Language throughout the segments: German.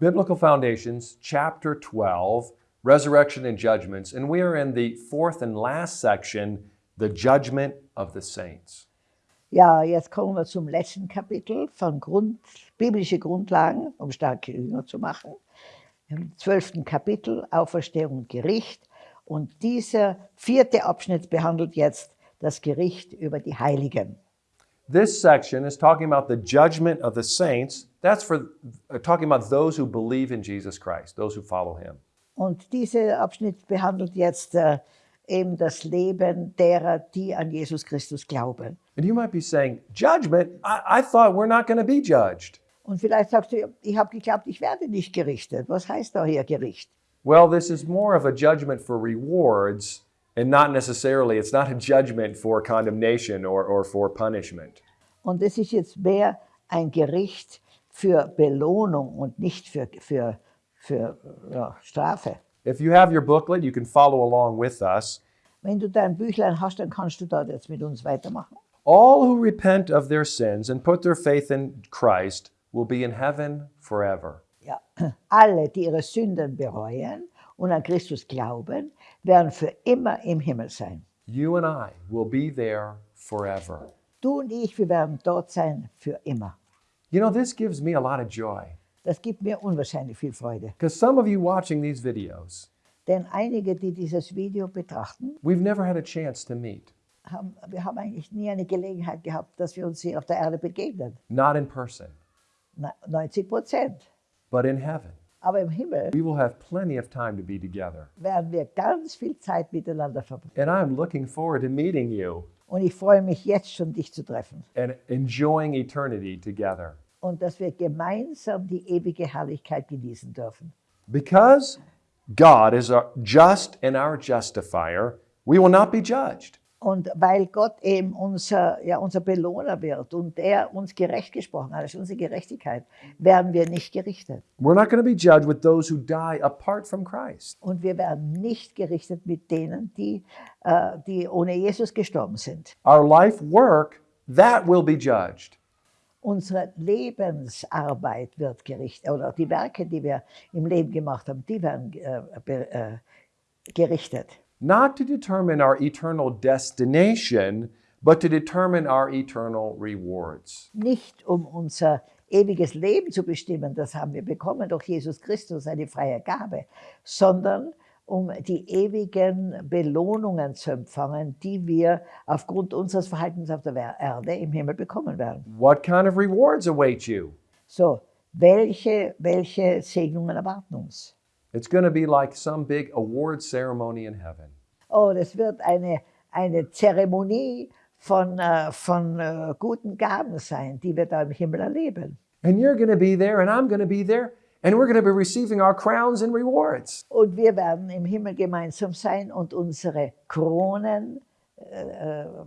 Biblical Foundations, chapter 12, Resurrection and Judgments, and we are in the fourth and last section, the Judgment of the Saints. Ja, jetzt kommen wir zum letzten Kapitel von Grund, biblische Grundlagen, um starke Jünger zu machen. Im zwölften Kapitel Auferstehung und Gericht. Und dieser vierte Abschnitt behandelt jetzt das Gericht über die Heiligen. This section is talking about the judgment of the saints. That's for uh, talking about those who believe in Jesus Christ, those who follow him. Und dieser Abschnitt behandelt jetzt äh, eben das Leben derer, die an Jesus Christus glauben. And you might be saying, Judgment? I, I thought we're not going to be judged. Und vielleicht sagst du, ich habe geglaubt, ich werde nicht gerichtet. Was heißt da hier Gericht? Well, this is more of a judgment for rewards and not necessarily, it's not a judgment for condemnation or, or for punishment. Und es ist jetzt mehr ein Gericht für Belohnung und nicht für, für, für ja, Strafe. If you have your booklet, you can follow along with us. Wenn du dein Büchlein hast, dann kannst du da jetzt mit uns weitermachen. All who repent of their sins and put their faith in Christ will be in heaven forever. Ja. Alle, die ihre Sünden bereuen und an Christus glauben, werden für immer im Himmel sein. You and I will be there forever. Du und ich, wir werden dort sein für immer. You know, this gives me a lot of joy Das gibt mir unwahrscheinlich viel Freude. because some of you watching these videos, Denn einige, die dieses Video betrachten, we've never had a chance to meet, haben, wir haben eigentlich nie eine Gelegenheit gehabt, dass wir uns hier auf der Erde begegnen. not in person, Na- 90 Prozent. but in heaven. Aber im Himmel We will have plenty of time to be together. werden wir ganz viel Zeit miteinander verbringen. And I'm looking forward to meeting you Und ich freue mich jetzt schon, dich zu treffen. and enjoying eternity together. Und dass wir gemeinsam die ewige Herrlichkeit genießen dürfen. Because God is our just and our justifier, we will not be judged. Und weil Gott eben unser, ja, unser Belohner wird und er uns gerecht gesprochen hat, ist unsere Gerechtigkeit, werden wir nicht gerichtet. We're not going to be judged with those who die apart from Christ. Und wir werden nicht gerichtet mit denen, die, äh, die ohne Jesus gestorben sind. Our life work, that will be judged. Unsere Lebensarbeit wird gerichtet, oder die Werke, die wir im Leben gemacht haben, die werden äh, be- äh, gerichtet. Not to determine our eternal destination, but to determine our eternal rewards. Nicht um unser ewiges Leben zu bestimmen, das haben wir bekommen durch Jesus Christus, eine freie Gabe, sondern um die ewigen Belohnungen zu empfangen, die wir aufgrund unseres Verhaltens auf der Erde im Himmel bekommen werden. What kind of rewards await you? So, welche, welche Segnungen erwarten uns? It's going to be like some big award ceremony in heaven. Oh, das wird eine, eine Zeremonie von, äh, von äh, guten Gaben sein, die wir da im Himmel erleben. And you're going to be there, and I'm going to be there, and we're going to be receiving our crowns and rewards. Und wir werden im Himmel gemeinsam sein und unsere Kronen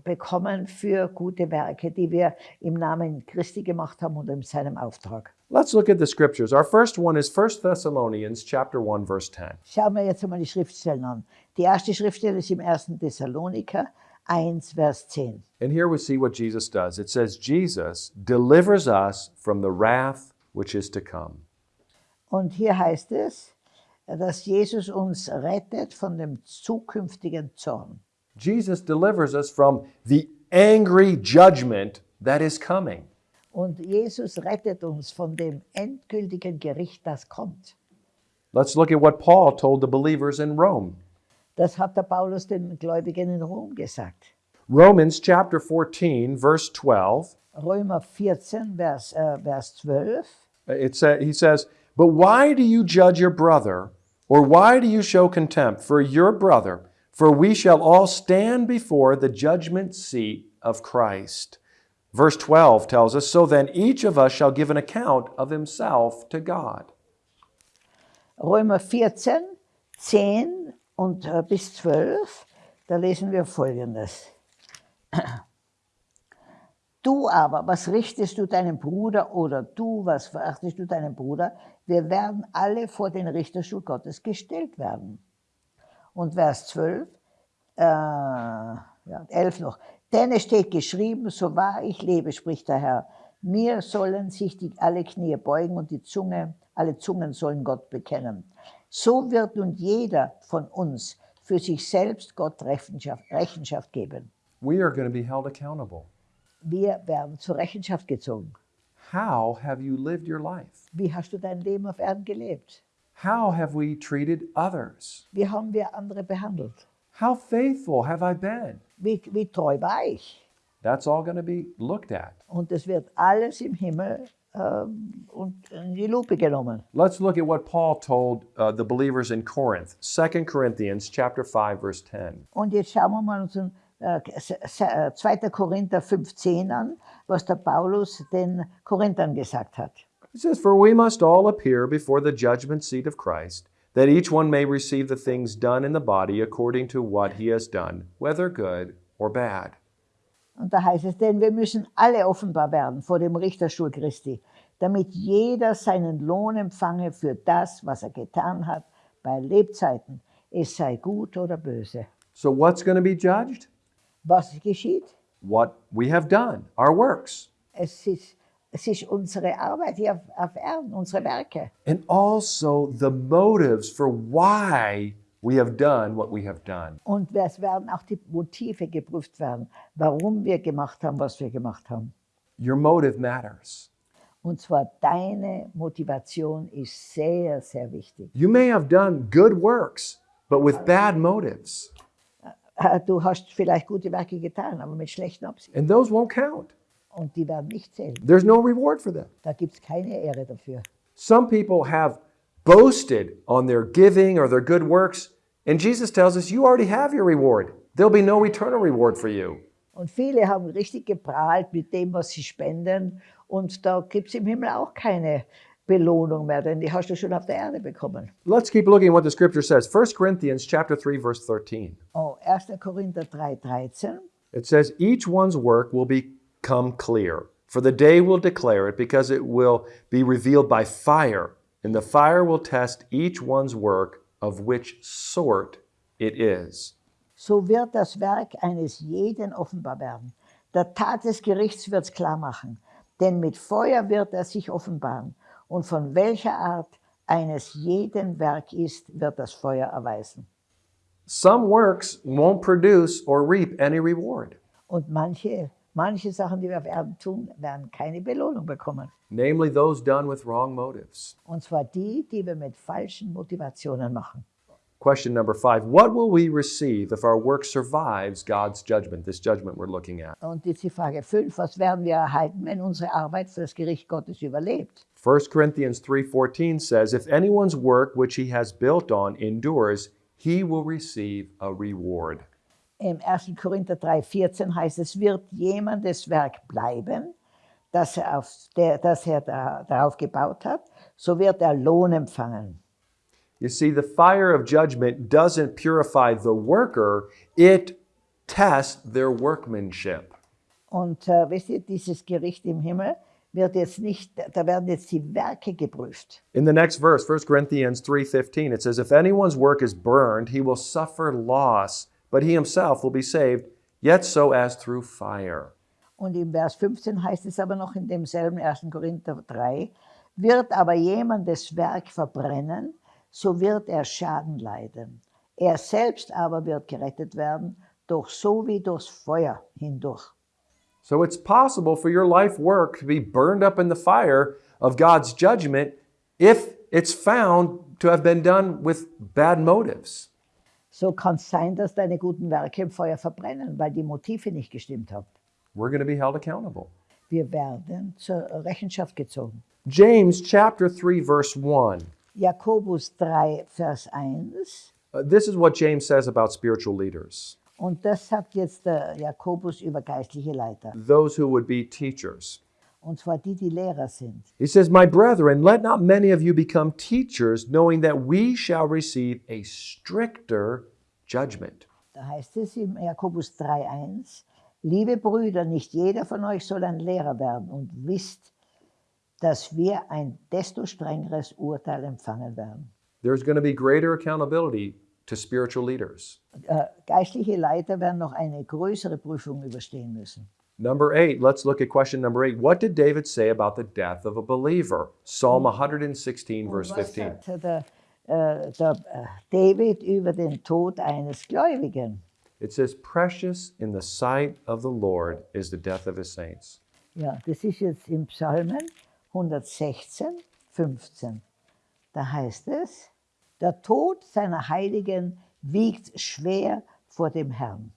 bekommen für gute Werke, die wir im Namen Christi gemacht haben und in seinem Auftrag. Let's look at the scriptures. Our first one is 1 Thessalonians chapter 1 verse 10. Schauen wir jetzt einmal die Schriftstellen an. Die erste Schriftstelle ist im 1. Thessaloniker 1, Vers 10. And here we see what Jesus does. It says Jesus delivers us from the wrath which is to come. Und hier heißt es, dass Jesus uns rettet von dem zukünftigen Zorn. Jesus delivers us from the angry judgment that is coming. Und Jesus rettet uns von dem endgültigen Gericht, das kommt. Let's look at what Paul told the believers in Rome. Das hat der Paulus den Gläubigen in Rom gesagt. Romans chapter 14 verse 12. Römer 14, Vers, äh, Vers 12. It sa- he says, But why do you judge your brother, or why do you show contempt for your brother? For we shall all stand before the judgment seat of Christ. Verse 12 tells us, So then each of us shall give an account of himself to God. Römer 14, 10 und äh, bis 12, da lesen wir Folgendes. Du aber, was richtest du deinem Bruder oder du, was verachtest du deinem Bruder? Wir werden alle vor den Richterstuhl Gottes gestellt werden. Und Vers 12, äh, ja, 11 noch. Denn es steht geschrieben, so wahr ich lebe, spricht der Herr, mir sollen sich die, alle Knie beugen und die Zunge alle Zungen sollen Gott bekennen. So wird nun jeder von uns für sich selbst Gott Rechenschaft, Rechenschaft geben. We are going to be held accountable. Wir werden zur Rechenschaft gezogen. How have you lived your life? Wie hast du dein Leben auf Erden gelebt? How have we treated others? Wie haben wir andere behandelt? How faithful have I been? Wie, wie treu war ich? That's all going to be looked at. Und es wird alles im Himmel ähm, und in die Lupe genommen. Let's look at what Paul told uh, the believers in Corinth. 2 Corinthians chapter 5 verse 10. Und jetzt schauen wir mal uns äh, s- s- äh, 2. Korinther 15 an, was der Paulus den Korinthern gesagt hat. It says, For we must all appear before the judgment seat of Christ, that each one may receive the things done in the body according to what he has done, whether good or bad. Und da heißt es, denn wir müssen alle offenbar werden vor dem Richterstuhl Christi, damit jeder seinen Lohn empfange für das, was er getan hat bei Lebzeiten, es sei gut oder böse. So, what's going to be judged? Was geschieht? What we have done, our works, Es ist, es ist unsere Arbeit hier auf, auf Erden, unsere Werke. and also the motives for why we have done what we have done. Und es werden auch die Motive geprüft werden, warum wir gemacht haben, was wir gemacht haben. Your motive matters. Und zwar deine Motivation ist sehr, sehr wichtig. You may have done good works, but with bad motives, Äh, Du hast vielleicht gute Werke getan, aber mit schlechten Absichten. and those won't count. Und die werden nicht zählen. There's no reward for them. Da gibt es keine Ehre dafür. Some people have boasted on their giving or their good works, and Jesus tells us you already have your reward. There'll be no eternal reward for you. Und viele haben richtig geprahlt mit dem, was sie spenden. Und da gibt es im Himmel auch keine Belohnung mehr, denn die hast du schon auf der Erde bekommen. Let's keep looking at what the scripture says. 1 Corinthians chapter 3 verse 13. Oh, 1. Korinther 3, 13. It says each one's work will become clear, for the day will declare it because it will be revealed by fire, and the fire will test each one's work of which sort it is. So wird das Werk eines jeden offenbar werden. Der Tat des Gerichts wird es klar machen, denn mit Feuer wird er sich offenbaren. Und von welcher Art eines jeden Werk ist, wird das Feuer erweisen. Some works won't produce or reap any reward. Und manche, manche Sachen, die wir auf Erden tun, werden keine Belohnung bekommen. namely those done with wrong motives. Und zwar die, die wir mit falschen Motivationen machen. Question number five What will we receive if our work survives God's judgment, this judgment we're looking at? Und jetzt die Frage 5, was werden wir erhalten, wenn unsere Arbeit für das Gericht Gottes überlebt? 1 Corinthians 3:14 says, "If anyone's work which he has built on endures, he will receive a reward." Im 1. Korinther 3,14 heißt es, wird jemandes Werk bleiben, das er, auf der, das er da, darauf gebaut hat, so wird er Lohn empfangen. You see, the fire of judgment doesn't purify the worker, it tests their workmanship. Und äh, wisst ihr, dieses Gericht im Himmel wird jetzt nicht, da werden jetzt die Werke geprüft. In the next verse, 1 Corinthians 3:15, it says, "If anyone's work is burned, he will suffer loss, but he himself will be saved, yet so as through fire." Und im Vers 15 heißt es aber noch in demselben 1. Korinther 3, wird aber jemandes Werk verbrennen, so wird er Schaden leiden. Er selbst aber wird gerettet werden, doch so wie durchs Feuer hindurch. So it's possible for your life work to be burned up in the fire of God's judgment if it's found to have been done with bad motives. So kann es sein, dass deine guten Werke im Feuer verbrennen, weil die Motive nicht gestimmt haben. We're going to be held accountable. Wir werden zur Rechenschaft gezogen. James chapter 3 verse 1. Jakobus 3, Vers 1. Uh, this is what James says about spiritual leaders, Und das sagt jetzt der Jakobus über geistliche Leiter. those who would be teachers. Und zwar die, die Lehrer sind. He says, My brethren, let not many of you become teachers, knowing that we shall receive a stricter judgment. Da heißt es im Jakobus 3,1, liebe Brüder, nicht jeder von euch soll ein Lehrer werden und wisst, dass wir ein desto strengeres Urteil empfangen werden. There's going to be greater accountability to spiritual leaders. Äh, geistliche Leiter werden noch eine größere Prüfung überstehen müssen. Number eight, let's look at question number eight. What did David say about the death of a believer? Psalm mm. 116, verse 15. sagte der, äh, uh, der äh, uh, David über den Tod eines Gläubigen? It says, Precious in the sight of the Lord is the death of his saints. Ja, das ist jetzt im Psalmen 116, 15. Da heißt es, der Tod seiner Heiligen wiegt schwer vor dem Herrn.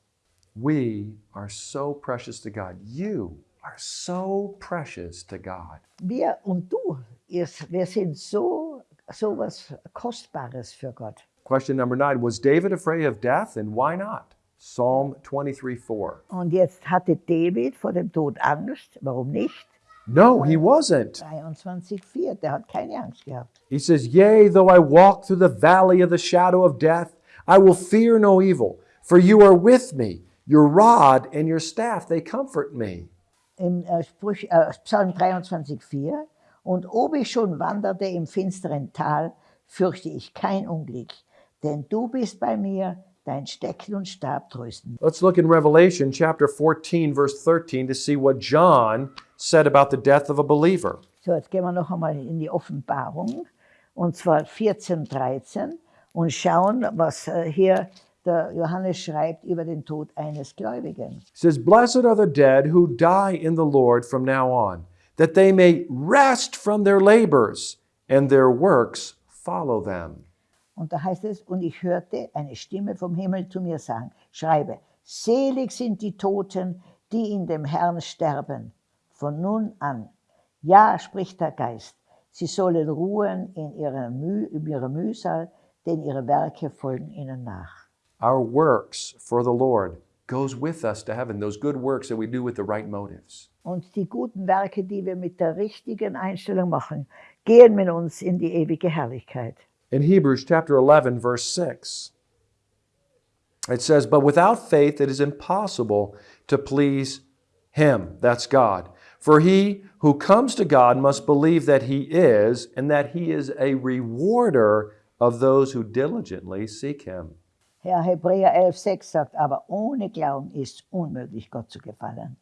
We are so precious to God. You are so precious to God. Wir er, und du, ihr, wir sind so, so was Kostbares für Gott. Question number nine Was David afraid of death and why not? Psalm 23 4. Und jetzt hatte David vor dem Tod Angst. Warum nicht? No, he wasn't. 23,4, der hat keine Angst gehabt. He says, Yea, though I walk through the valley of the shadow of death, I will fear no evil, for you are with me. Your rod and your staff, they comfort me. Im äh, äh, Psalm 23,4 Und ob ich schon wanderte im finsteren Tal, fürchte ich kein Unglück, denn du bist bei mir, dein Stecken und Stab trösten. Let's look in Revelation chapter 14, verse 13, to see what John said about the death of a believer. So, jetzt gehen wir noch einmal in die Offenbarung, und zwar 14, 13, und schauen, was äh, hier der Johannes schreibt über den Tod eines Gläubigen. He says, Blessed are the dead who die in the Lord from now on, that they may rest from their labors, and their works follow them. Und da heißt es, und ich hörte eine Stimme vom Himmel zu mir sagen, schreibe, selig sind die Toten, die in dem Herrn sterben, von nun an. Ja, spricht der Geist, sie sollen ruhen in ihrer, Müh, in ihrer Mühsal, denn ihre Werke folgen ihnen nach. Our works for the Lord goes with us to heaven, those good works that we do with the right motives. Und die guten Werke, die wir mit der richtigen Einstellung machen, gehen mit uns in die ewige Herrlichkeit. In Hebrews chapter 11, verse 6, it says, But without faith it is impossible to please Him, that's God. For he who comes to God must believe that He is, and that He is a rewarder of those who diligently seek Him. Ja, Hebräer 11,6 sagt, aber ohne Glauben ist unmöglich, Gott zu gefallen.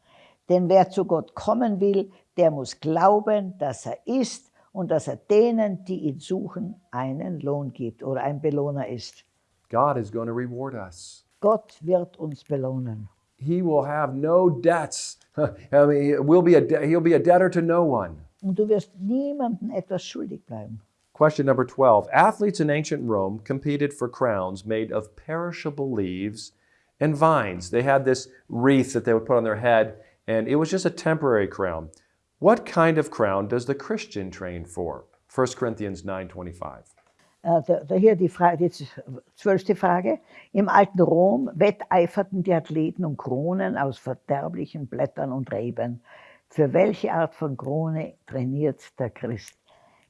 Denn wer zu Gott kommen will, der muss glauben, dass er ist und dass er denen, die ihn suchen, einen Lohn gibt oder ein Belohner ist. God is going to reward us. Gott wird uns belohnen. He will have no debts. I mean, we'll be a he'll be a debtor to no one. Und du wirst niemandem etwas schuldig bleiben. Question number 12. Athletes in ancient Rome competed for crowns made of perishable leaves and vines. They had this wreath that they would put on their head, and it was just a temporary crown. What kind of crown does the Christian train for? 1 Corinthians 9:25. Äh, da, da hier die, Frage, die zwölfte Frage. Im alten Rom wetteiferten die Athleten um Kronen aus verderblichen Blättern und Reben. Für welche Art von Krone trainiert der Christ?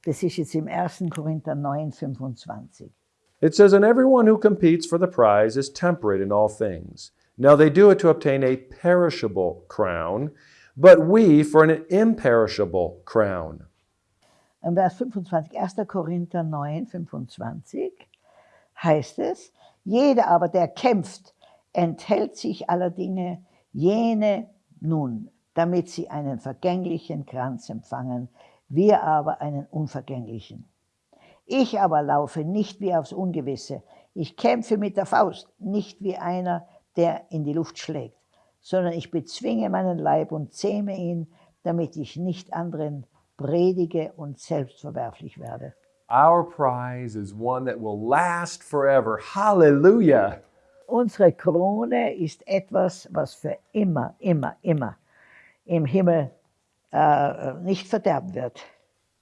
Das ist jetzt im 1. Korinther 9, 25. It says, And everyone who competes for the prize is temperate in all things. Now they do it to obtain a perishable crown, but we for an imperishable crown. Im Vers 25, 1. Korinther 9, 25 heißt es, jeder aber, der kämpft, enthält sich aller Dinge, jene nun, damit sie einen vergänglichen Kranz empfangen, wir aber einen unvergänglichen. Ich aber laufe nicht wie aufs Ungewisse, ich kämpfe mit der Faust, nicht wie einer, der in die Luft schlägt, sondern ich bezwinge meinen Leib und zähme ihn, damit ich nicht anderen predige und selbstverwerflich werde. Our prize is one that will last forever. Hallelujah. Unsere Krone ist etwas, was für immer, immer, immer im Himmel äh, nicht verderben wird.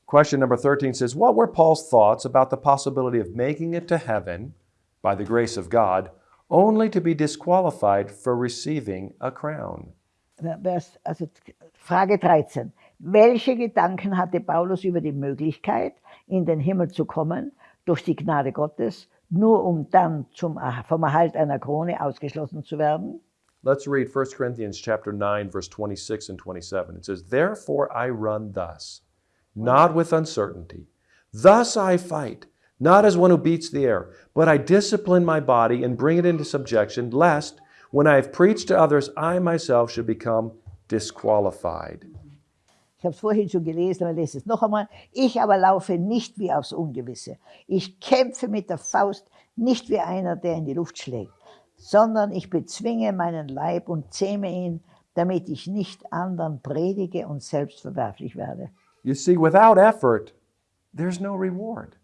Question number 13 says, What were Paul's thoughts about the possibility of making it to heaven by the grace of God, only to be disqualified for receiving a crown? Vers, also Frage 13. Welche Gedanken hatte Paulus über die Möglichkeit, in den Himmel zu kommen, durch die Gnade Gottes, nur um dann zum, vom Erhalt einer Krone ausgeschlossen zu werden? Let's read 1 Corinthians chapter 9 verse 26 and 27. It says, "Therefore I run thus, not with uncertainty. Thus I fight, not as one who beats the air, but I discipline my body and bring it into subjection, lest when I have preached to others I myself should become disqualified. Ich habe es vorhin schon gelesen, aber lese es noch einmal. Ich aber laufe nicht wie aufs Ungewisse. Ich kämpfe mit der Faust nicht wie einer, der in die Luft schlägt, sondern ich bezwinge meinen Leib und zähme ihn, damit ich nicht anderen predige und selbst verwerflich werde. You see, without effort, there's no reward.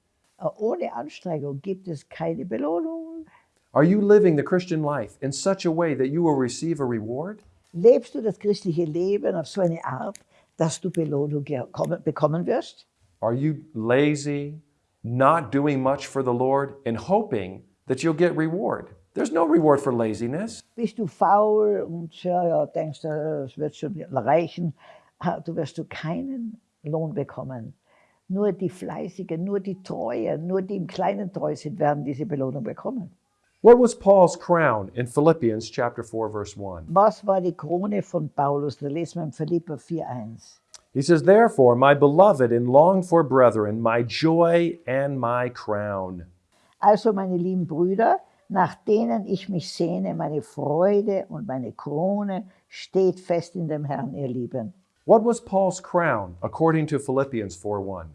Ohne Anstrengung gibt es keine Belohnung. Are you living the Christian life in such a way that you will receive a reward? Lebst du das christliche Leben auf so eine Art, dass du Belohnung bekommen wirst? Are you lazy, not doing much for the Lord, and hoping that you'll get reward? There's no reward for laziness. Bist du faul und ja, denkst, äh, es wird schon reichen, du wirst du keinen Lohn bekommen. Nur die Fleißigen, nur die Treuen, nur die im Kleinen treu sind, werden diese Belohnung bekommen. What was Paul's crown in Philippians chapter 4 verse 1? Was war die Krone von Paulus? Da lesen wir in Philipper 4,1. He says, "Therefore, my beloved and longed for brethren, my joy and my crown." Also, meine lieben Brüder, nach denen ich mich sehne, meine Freude und meine Krone, steht fest in dem Herrn, ihr Lieben. What was Paul's crown according to Philippians 4:1?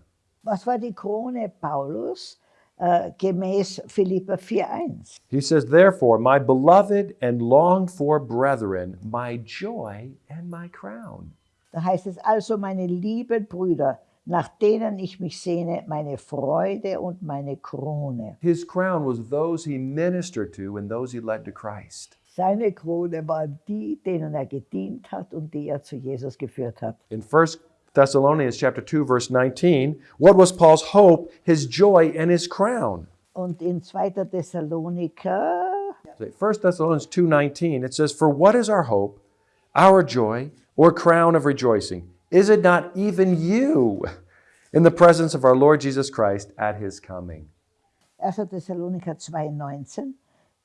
Was war die Krone Paulus äh, gemäß Philipper 4,1? He says, "Therefore, my beloved and longed for brethren, my joy and my crown." Da heißt es also, meine lieben Brüder, nach denen ich mich sehne, meine Freude und meine Krone. His crown was those he ministered to and those he led to Christ. Seine Krone waren die, denen er gedient hat und die er zu Jesus geführt hat. In 1 Thessalonians chapter 2 verse 19, what was Paul's hope, his joy and his crown? Und in 2. Thessaloniker, 1 Thessalonians 2:19 it says for what is our hope our joy or crown of rejoicing is it not even you in the presence of our Lord Jesus Christ at his coming 1. Thessaloniker 2,19.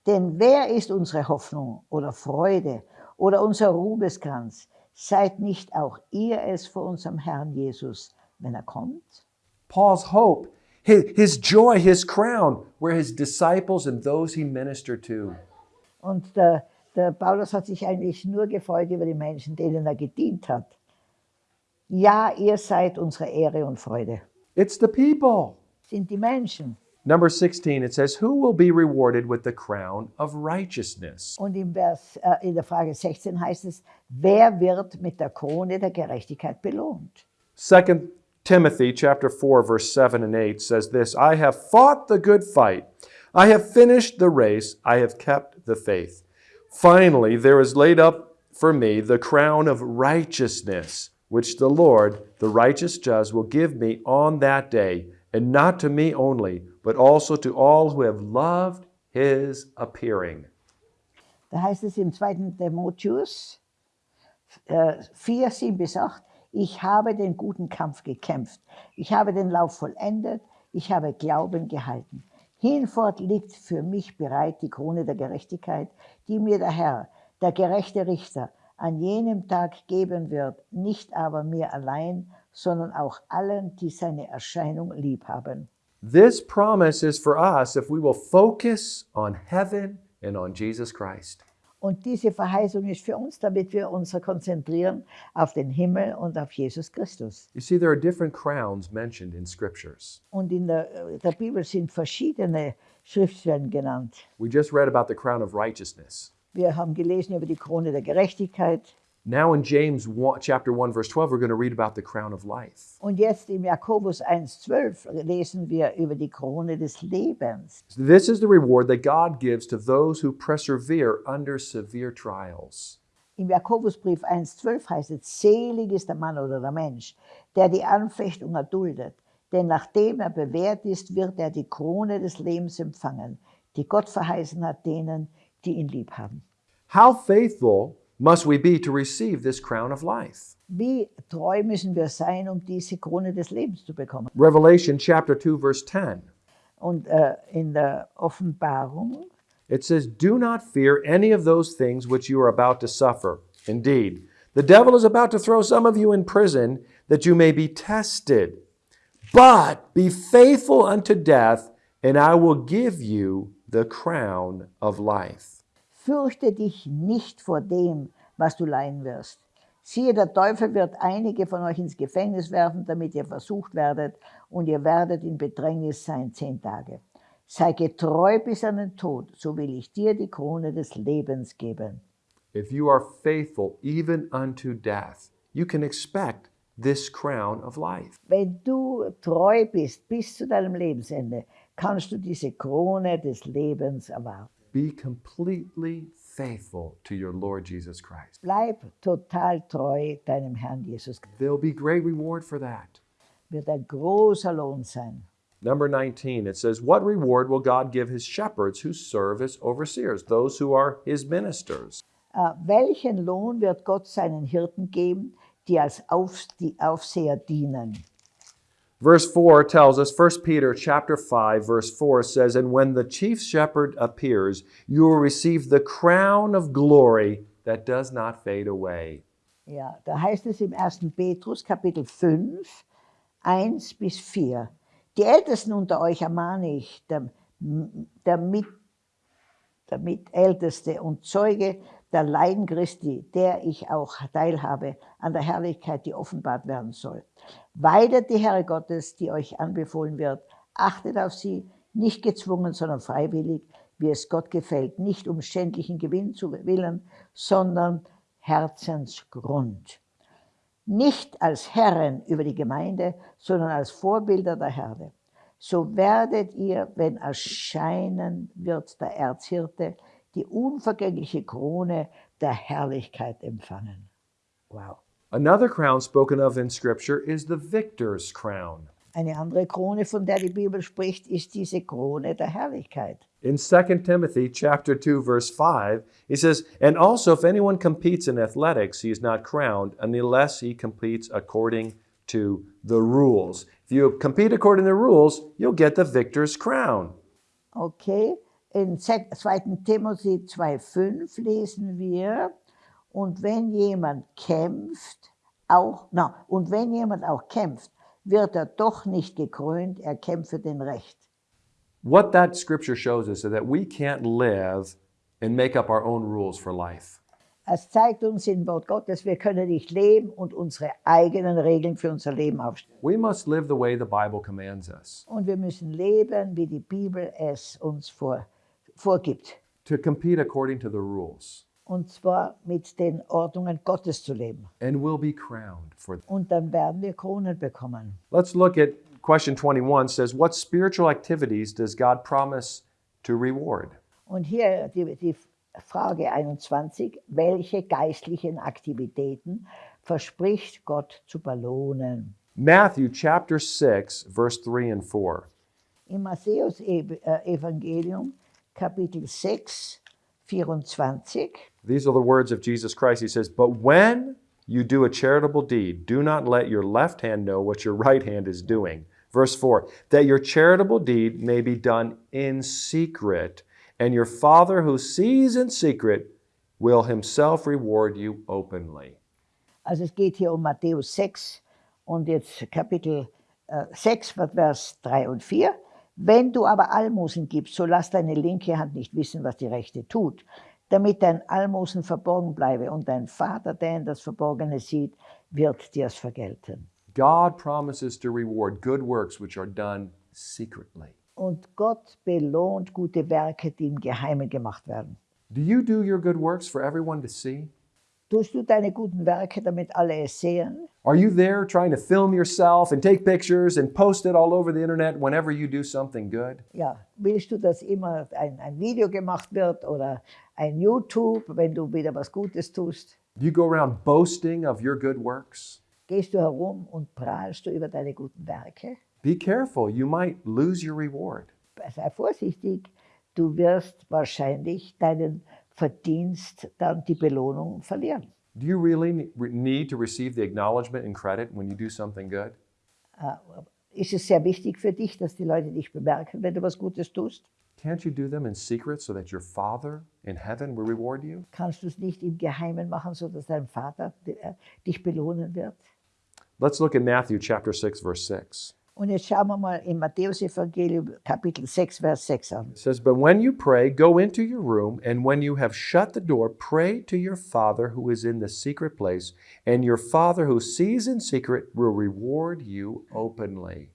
Denn wer ist unsere Hoffnung oder Freude oder unser Ruhmeskranz? Seid nicht auch ihr es vor unserem Herrn Jesus, wenn er kommt? Paul's hope his, his joy his crown were his disciples and those he ministered to Und der, der Paulus hat sich eigentlich nur gefreut über die Menschen, denen er gedient hat. Ja, ihr seid unsere Ehre und Freude. it's the people Sind die Menschen. Number 16 it says who will be rewarded with the crown of righteousness Und im Vers, äh, in der Frage 16 heißt es, wer wird mit der Krone der Gerechtigkeit belohnt? 2 Timothy chapter 4 verse 7 and 8 says this, I have fought the good fight. I have finished the race. I have kept the faith. Finally, there is laid up for me the crown of righteousness, which the Lord, the righteous judge, will give me on that day, and not to me only, but also to all who have loved his appearing. Da heißt es im 2. Timotheus äh, 4, 7 bis 8, ich habe den guten Kampf gekämpft, ich habe den Lauf vollendet, ich habe Glauben gehalten. Hinfort liegt für mich bereit die Krone der Gerechtigkeit, die mir der Herr, der gerechte Richter, an jenem Tag geben wird, nicht aber mir allein, sondern auch allen, die seine Erscheinung lieb haben. This promise is for us if we will focus on heaven and on Jesus Christ. Und diese Verheißung ist für uns, damit wir uns konzentrieren auf den Himmel und auf Jesus Christus. You see, there are different crowns mentioned in scriptures. Und in der, der Bibel sind verschiedene Schriftstellen genannt. We just read about the crown of righteousness. Wir haben gelesen über die Krone der Gerechtigkeit. Now in James 1, chapter 1 verse 12 we're going to read about the crown of life. Und jetzt im Jakobus 1,12 lesen wir über die Krone des Lebens. This is the reward that God gives to those who persevere under severe trials. Im Jakobusbrief 1,12 heißt es, selig ist der Mann oder der Mensch, der die Anfechtung erduldet. Denn nachdem er bewährt ist, wird er die Krone des Lebens empfangen, die Gott verheißen hat denen, die ihn lieb haben. How faithful must we be to receive this crown of life? Wie treu müssen wir sein, um diese Krone des Lebens zu bekommen? Revelation chapter 2 verse 10. Und äh, in der Offenbarung It says, Do not fear any of those things which you are about to suffer. Indeed, the devil is about to throw some of you in prison that you may be tested. But be faithful unto death, and I will give you the crown of life. Fürchte dich nicht vor dem, was du leiden wirst. Siehe, der Teufel wird einige von euch ins Gefängnis werfen, damit ihr versucht werdet, und ihr werdet in Bedrängnis sein zehn Tage. Sei getreu bis an den Tod, so will ich dir die Krone des Lebens geben. If you are faithful even unto death, you can expect this crown of life. Wenn du treu bist bis zu deinem Lebensende, kannst du diese Krone des Lebens erwarten. Be completely faithful to your Lord Jesus Christ. Bleib total treu deinem Herrn Jesus. There'll be great reward for that. Wird ein großer Lohn sein. Number 19, it says, What reward will God give his shepherds who serve as overseers, those who are his ministers? Äh, welchen Lohn wird Gott seinen Hirten geben, die als Auf, die Aufseher dienen? Verse 4 tells us, 1 Peter chapter 5, verse 4 says, And when the chief shepherd appears, you will receive the crown of glory that does not fade away. Ja, da heißt es im 1. Petrus Kapitel 5, 1 bis 4. Die Ältesten unter euch ermahne ich, der, der, mit, der Mitälteste und Zeuge der Leiden Christi, der ich auch teilhabe an der Herrlichkeit, die offenbart werden soll. Weidet die Herre Gottes, die euch anbefohlen wird, achtet auf sie, nicht gezwungen, sondern freiwillig, wie es Gott gefällt, nicht um schändlichen Gewinn zu willen, sondern Herzensgrund. Nicht als Herren über die Gemeinde, sondern als Vorbilder der Herde. So werdet ihr, wenn erscheinen wird der Erzhirte, die unvergängliche Krone der Herrlichkeit empfangen. Wow. Another crown spoken of in Scripture is the victor's crown. Eine andere Krone, von der die Bibel spricht, ist diese Krone der Herrlichkeit. In 2 Timothy chapter 2 verse 5, he says, "And also if anyone competes in athletics, he is not crowned unless he competes according to the rules." If you compete according to the rules, you'll get the victor's crown. Okay, in 2. Timotheus 2,5 lesen wir, und wenn jemand kämpft, auch, na, und wenn jemand auch kämpft, wird er doch nicht gekrönt, er kämpfe den Recht. What that scripture shows us is that we can't live and make up our own rules for life. Es zeigt uns im Wort Gottes, wir können nicht leben und unsere eigenen Regeln für unser Leben aufstellen. We must live the way the Bible commands us. Und wir müssen leben, wie die Bibel es uns vor, vorgibt. To compete according to the rules. Und zwar mit den Ordnungen Gottes zu leben. And we'll be crowned for Und dann werden wir Kronen bekommen. Let's look at question 21 says, What spiritual activities does God promise to reward? Und hier die, die Frage 21, welche geistlichen Aktivitäten verspricht Gott zu belohnen? Matthew chapter 6, verse 3 and 4. Im Matthäus-Evangelium, Kapitel 6, 24, These are the words of Jesus Christ. He says, But when you do a charitable deed, do not let your left hand know what your right hand is doing. Verse 4 That your charitable deed may be done in secret, and your Father who sees in secret will himself reward you openly. also es geht hier um Matthäus 6 und jetzt Kapitel äh, 6, Vers 3 und 4. Wenn du aber Almosen gibst, so lass deine linke Hand nicht wissen, was die rechte tut, damit dein Almosen verborgen bleibe und dein Vater, der in das Verborgene sieht, wird dir's vergelten. God promises to reward good works which are done secretly. Und Gott belohnt gute Werke, die im Geheimen gemacht werden. Do you do your good works for everyone to see? Tust du deine guten Werke, damit alle es sehen? Are you there trying to film yourself and take pictures and post it all over the internet whenever you do something good? Ja, willst du, dass immer ein, ein Video gemacht wird oder ein YouTube, wenn du wieder was Gutes tust? Do you go around boasting of your good works? Gehst du herum und prahlst du über deine guten Werke? Be careful, you might lose your reward. Sei vorsichtig, du wirst wahrscheinlich deinen Verdienst, dann die Belohnung verlieren. Do you really ne- need to receive the acknowledgement and credit when you do something good? Äh, Ist es sehr wichtig für dich, dass die Leute dich bemerken, wenn du was Gutes tust? Can't you do them in secret so that your Father in heaven will reward you? Kannst du es nicht im Geheimen machen, sodass dein Vater äh, dich belohnen wird? Let's look at Matthew chapter 6 verse 6. Und jetzt er schauen wir mal im Matthäus-Evangelium, Kapitel 6, Vers 6 an. It says, But when you pray, go into your room, and when you have shut the door, pray to your Father who is in the secret place, and your Father who sees in secret will reward you openly.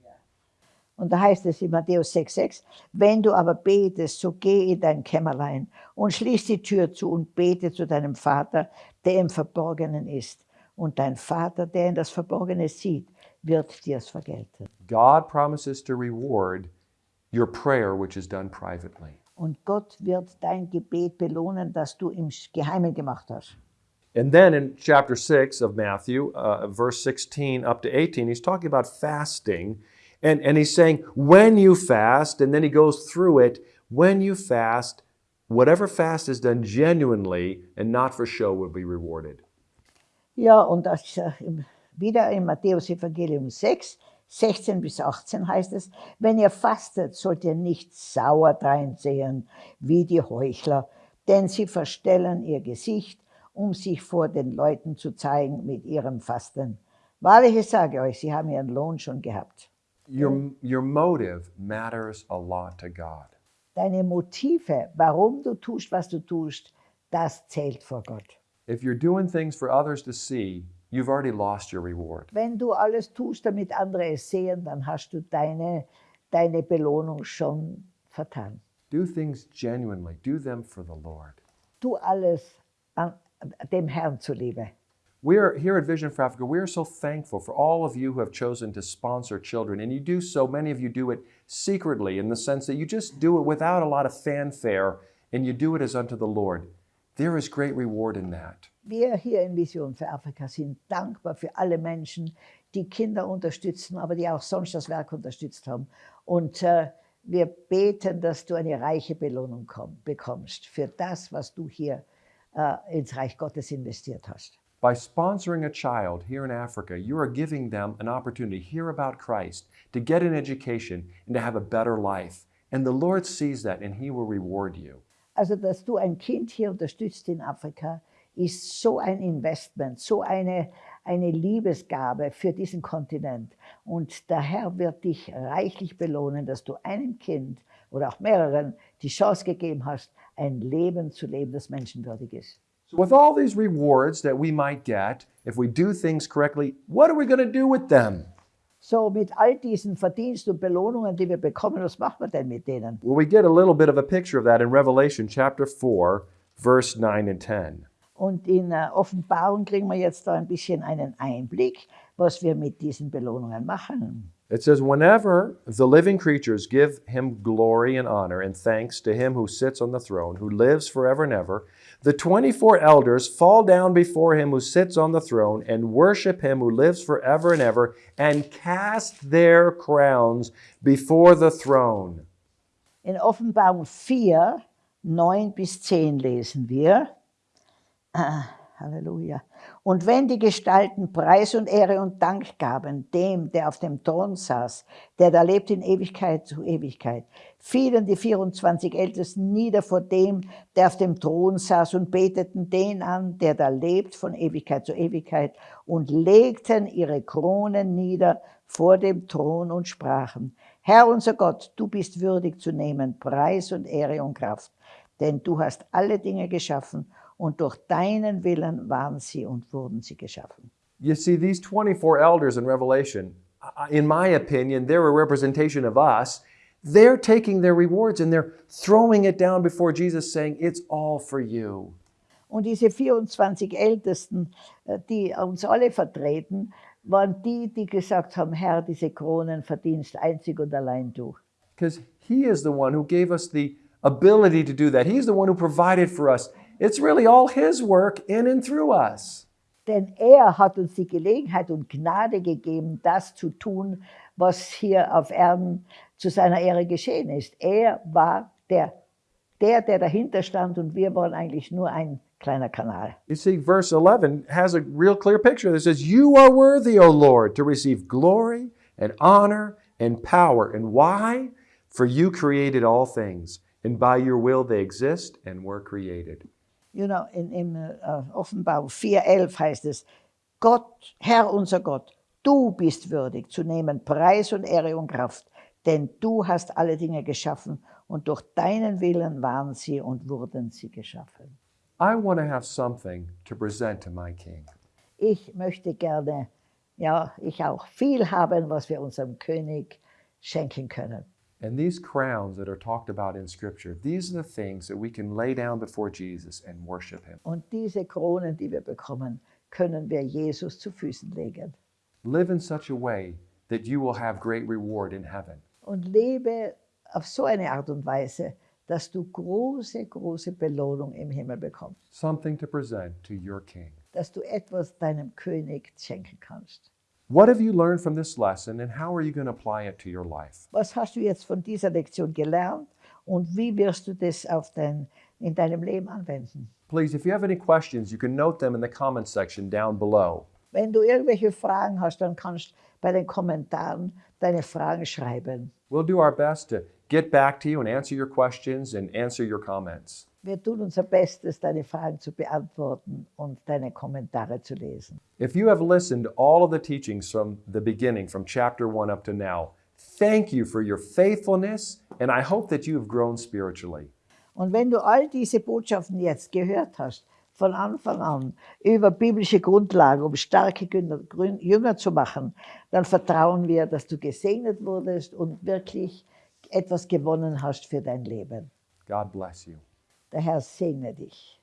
Und da heißt es in Matthäus 6,6, wenn du aber betest, so geh in dein Kämmerlein und schließ die Tür zu und bete zu deinem Vater, der er im Verborgenen ist. Und dein Vater, der er in das Verborgene sieht, wird dir's vergelten. God promises to reward your prayer, which is done privately. Und Gott wird dein Gebet belohnen, das du im Geheimen gemacht hast. And then in chapter 6 of Matthew, uh, verse 16 up to 18, he's talking about fasting. And, and he's saying, when you fast, and then he goes through it, when you fast, whatever fast is done genuinely and not for show will be rewarded. Ja, und das, äh, im- wieder im Matthäus Evangelium 6, 16 bis 18 heißt es, wenn ihr fastet, sollt ihr nicht sauer dreinsehen wie die Heuchler, denn sie verstellen ihr Gesicht, um sich vor den Leuten zu zeigen mit ihrem Fasten. Wahrlich, ich sage euch, sie haben ihren Lohn schon gehabt. Your, your motive matters a lot to God. Deine Motive, warum du tust, was du tust, das zählt vor Gott. If you're doing things for others to see, you've already lost your reward. Wenn du alles tust, damit andere es sehen, dann hast du deine, deine Belohnung schon vertan. Do things genuinely, do them for the Lord. Tu alles an, dem Herrn zuliebe. We are here at Vision for Africa. We are so thankful for all of you who have chosen to sponsor children. And you do so, many of you do it secretly in the sense that you just do it without a lot of fanfare and you do it as unto the Lord. There is great reward in that. Wir hier in Vision für Afrika sind dankbar für alle Menschen, die Kinder unterstützen, aber die auch sonst das Werk unterstützt haben. Und äh, wir beten, dass du eine reiche Belohnung komm, bekommst für das, was du hier äh, ins Reich Gottes investiert hast. By sponsoring a child here in Africa, you are giving them an opportunity to hear about Christ, to get an education, and to have a better life. And the Lord sees that and He will reward you. Also, dass du ein Kind hier unterstützt in Afrika, ist so ein Investment, so eine, eine Liebesgabe für diesen Kontinent. Und der Herr wird dich reichlich belohnen, dass du einem Kind oder auch mehreren die Chance gegeben hast, ein Leben zu leben, das menschenwürdig ist. So, with all these rewards that we might get, if we do things correctly, what are we going to do with them? So, mit all diesen Verdienst und Belohnungen, die wir bekommen, was machen wir denn mit denen? Well, we get a little bit of a picture of that in Revelation chapter 4, verse 9 and 10. Und in äh, Offenbarung kriegen wir jetzt da ein bisschen einen Einblick, was wir mit diesen Belohnungen machen. It says, Whenever the living creatures give him glory and honor and thanks to him who sits on the throne, who lives forever and ever, the 24 elders fall down before him who sits on the throne and worship him who lives forever and ever and cast their crowns before the throne. In Offenbarung 4, 9 bis 10 lesen wir. Ah, Halleluja. Und wenn die Gestalten Preis und Ehre und Dank gaben dem, der auf dem Thron saß, der da lebt in Ewigkeit zu Ewigkeit, fielen die 24 Ältesten nieder vor dem, der auf dem Thron saß und beteten den an, der da lebt von Ewigkeit zu Ewigkeit und legten ihre Kronen nieder vor dem Thron und sprachen, Herr unser Gott, du bist würdig zu nehmen Preis und Ehre und Kraft, denn du hast alle Dinge geschaffen und durch deinen Willen waren sie und wurden sie geschaffen. You see, these 24 elders in Revelation, in my opinion, they're a representation of us. They're taking their rewards and they're throwing it down before Jesus, saying, It's all for you. Und diese 24 Ältesten, äh, die uns alle vertreten, waren die, die gesagt haben, Herr, diese Kronen verdienst einzig und allein du. Because He is the one who gave us the ability to do that. He's the one who provided for us. It's really all His work in and through us. Denn er hat uns die Gelegenheit und Gnade gegeben, das zu tun, was hier auf Erden zu seiner Ehre geschehen ist. Er war der, der, der dahinter stand und wir waren eigentlich nur ein kleiner Kanal. You see, verse 11 has a real clear picture that says, You are worthy, O Lord, to receive glory and honor and power. And why? For you created all things, and by your will they exist and were created. You know, in, in äh, Offenbarung 4,11 heißt es, Gott, Herr unser Gott, Du bist würdig zu nehmen Preis und Ehre und Kraft, denn du hast alle Dinge geschaffen und durch deinen Willen waren sie und wurden sie geschaffen. I want to have something to present to my King. Ich möchte gerne, ja, ich auch viel haben, was wir unserem König schenken können. And these crowns that are talked about in Scripture, these are the things that we can lay down before Jesus and worship Him. Und diese Kronen, die wir bekommen, können wir Jesus zu Füßen legen. Live in such a way that you will have great reward in heaven. Und lebe auf so eine Art und Weise, dass du große, große Belohnung im Himmel bekommst. Something to present to your King. Dass du etwas deinem König schenken kannst. What have you learned from this lesson and how are you going to apply it to your life? Was hast du jetzt von dieser Lektion gelernt und wie wirst du das auf dein, in deinem Leben anwenden? Please, if you have any questions, you can note them in the comments section down below. Wenn du irgendwelche Fragen hast, dann kannst bei den Kommentaren deine Fragen schreiben. We'll do our best to get back to you and answer your questions and answer your comments. Wir tun unser Bestes, deine Fragen zu beantworten und deine Kommentare zu lesen. If you have listened to all of the teachings from the beginning, from chapter 1 up to now, thank you for your faithfulness, and I hope that you have grown spiritually. Und wenn du all diese Botschaften jetzt gehört hast, von Anfang an, über biblische Grundlagen, um starke Jünger zu machen, dann vertrauen wir, dass du gesegnet wurdest und wirklich etwas gewonnen hast für dein Leben. God bless you. Der Herr segne dich.